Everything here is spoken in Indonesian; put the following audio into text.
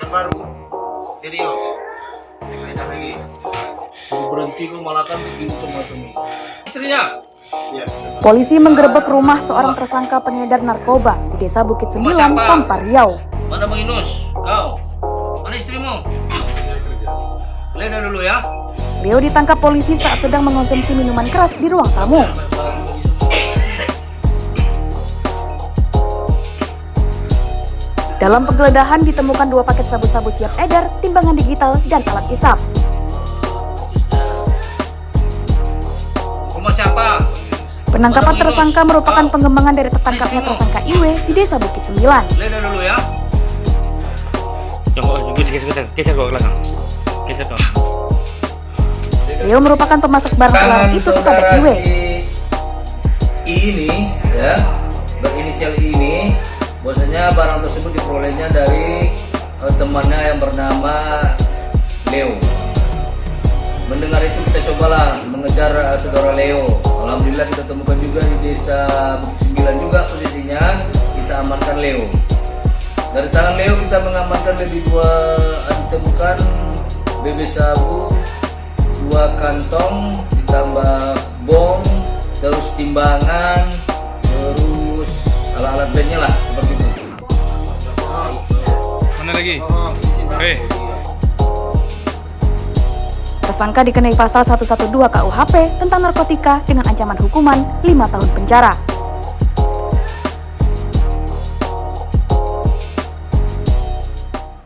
Yang baru. Di Rio. Beda lagi. berhenti kok malah kan begini semua istrinya Iya. Polisi menggerebek rumah seorang tersangka pengedar narkoba di Desa Bukit Sembilan, Kampar Riau. mana bang Inus kau mana istrimu Leda dulu ya Rio ditangkap polisi saat sedang mengonsumsi minuman keras di ruang tamu. Dalam penggeledahan ditemukan dua paket sabu-sabu siap edar, timbangan digital, dan alat isap. rumah siapa? Penangkapan tersangka merupakan pengembangan dari tertangkapnya tersangka Iwe di Desa Bukit Sembilan. Leda dulu ya. Rio merupakan pemasok barang terlarang itu kepada Iwe. Ini ya. Berinisial ini bahwasanya barang tersebut diperolehnya dari eh, temannya yang bernama Leo. Mendengar itu kita cobalah mengejar eh, saudara Leo. Alhamdulillah kita temukan juga di desa Bukit Sembilan juga posisinya. Kita amankan Leo. Dari tangan Leo kita mengamankan lebih dua eh, ditemukan BB sabu dua kantong ditambah bom terus timbangan Mana lagi? Hei. Tersangka dikenai pasal 112 KUHP tentang narkotika dengan ancaman hukuman 5 tahun penjara.